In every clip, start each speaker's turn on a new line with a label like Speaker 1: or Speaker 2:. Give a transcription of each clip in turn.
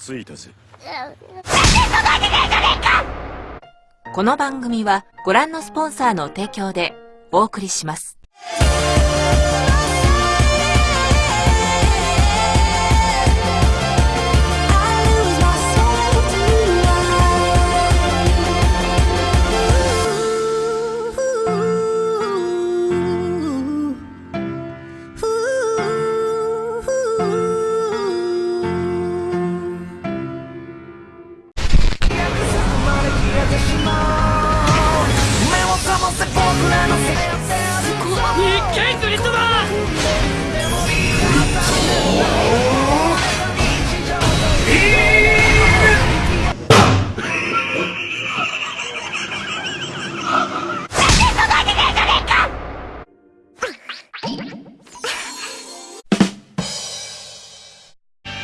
Speaker 1: ついたぜ。
Speaker 2: この番組はご覧のスポンサーの提供でお送りします。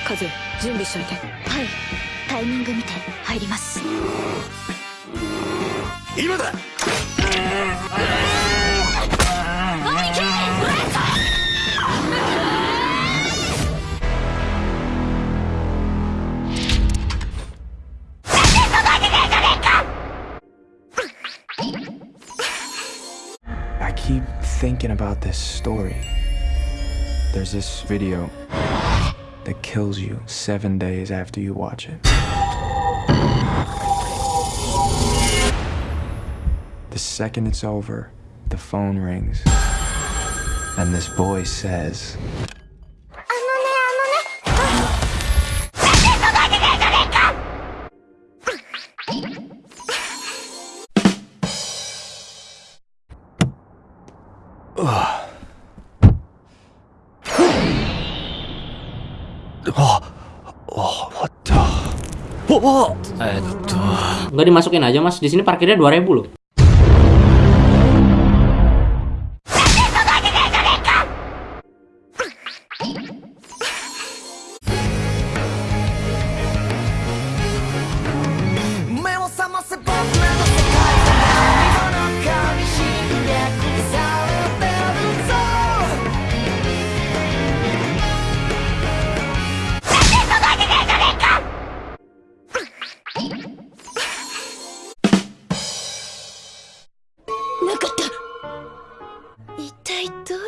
Speaker 3: カズ準
Speaker 4: 備しといては
Speaker 3: いタイ
Speaker 4: ミング見て
Speaker 3: 入
Speaker 4: ります今だ「
Speaker 5: I keep thinking about this story. There's this video that kills you seven days after you watch it. The second it's over, the phone rings. And this voice says,
Speaker 6: あ
Speaker 7: Oh, oh.
Speaker 8: Eh, tuh.
Speaker 4: Nggak dimasukin aja mas. Di sini parkirnya 2000 loh.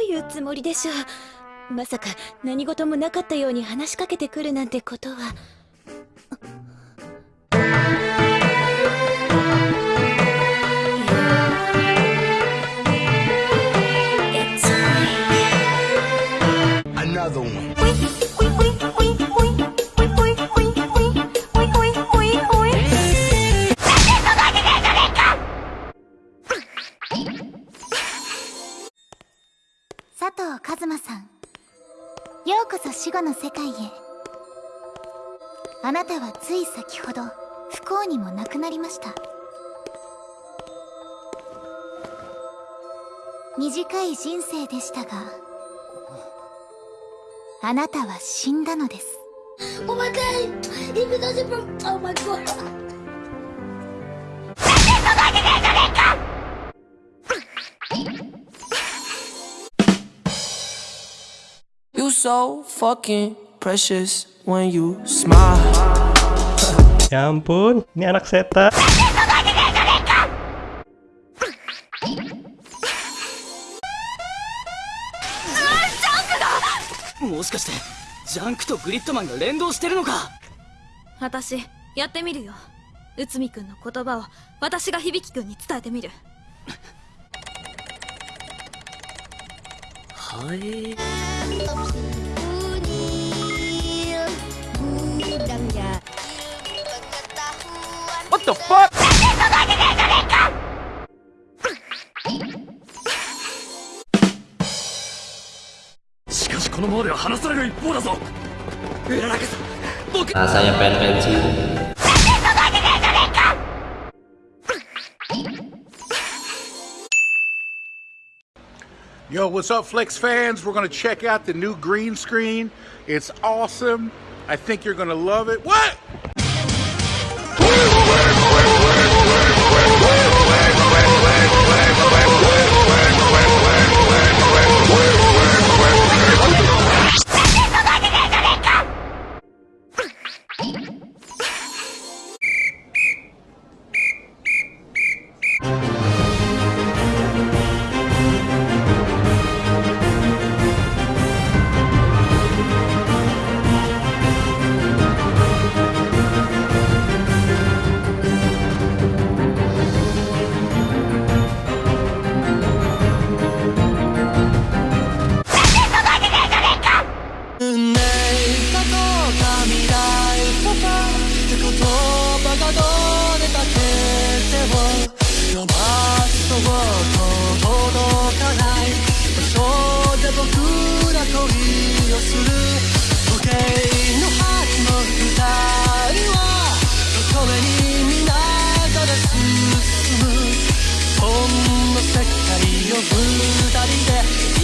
Speaker 3: いうつもりでしょう。まさか何事もなかったように話しかけてくるなんてことは。
Speaker 9: うこそ死後の世界へあなたはつい先ほど不幸にもなくなりました短い人生でしたがあなたは死んだのです
Speaker 6: Oh my god! Even though it's from. Oh my god!
Speaker 10: so
Speaker 11: ンプが
Speaker 1: もしかしてジャンクとグリッドマンが連動してるのか
Speaker 3: 私やってみるよ内海君の言葉を私が響君に伝えてみるはい。
Speaker 1: しかしこのままでは話される一方だぞ。
Speaker 12: Yo, what's up, Flex fans? We're gonna check out the new green screen. It's awesome. I think you're gonna love it. What?
Speaker 13: 届かない場所で僕ら恋をする時計の針の二人はどこへに見ながら進む。そんな世界を二人で